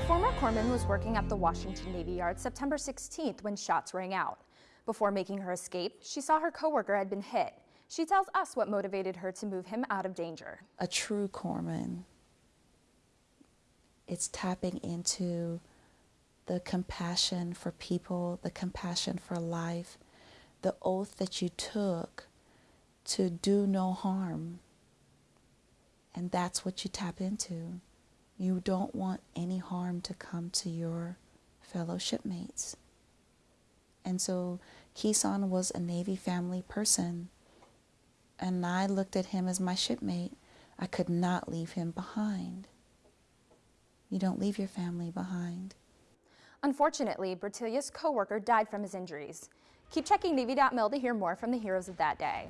former corpsman was working at the Washington Navy Yard September 16th when shots rang out. Before making her escape, she saw her coworker had been hit. She tells us what motivated her to move him out of danger. A true corpsman, it's tapping into the compassion for people, the compassion for life, the oath that you took to do no harm. And that's what you tap into. You don't want any harm to come to your fellow shipmates. And so Kisan was a Navy family person. And I looked at him as my shipmate. I could not leave him behind. You don't leave your family behind. Unfortunately, Bertilia's co-worker died from his injuries. Keep checking Navy.mil to hear more from the heroes of that day.